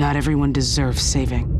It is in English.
Not everyone deserves saving.